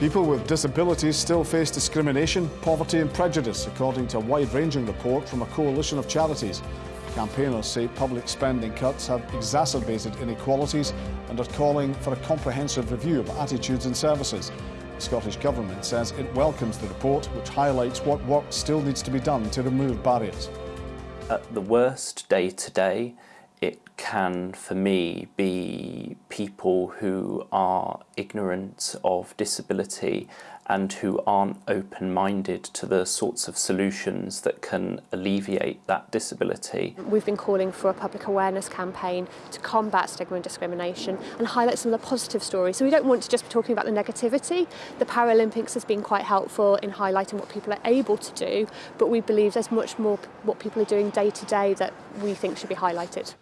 People with disabilities still face discrimination, poverty and prejudice, according to a wide-ranging report from a coalition of charities. Campaigners say public spending cuts have exacerbated inequalities and are calling for a comprehensive review of attitudes and services. The Scottish Government says it welcomes the report, which highlights what work still needs to be done to remove barriers. At the worst day to day, it can, for me, be people who are ignorant of disability and who aren't open-minded to the sorts of solutions that can alleviate that disability. We've been calling for a public awareness campaign to combat stigma and discrimination and highlight some of the positive stories. So we don't want to just be talking about the negativity. The Paralympics has been quite helpful in highlighting what people are able to do, but we believe there's much more what people are doing day to day that we think should be highlighted.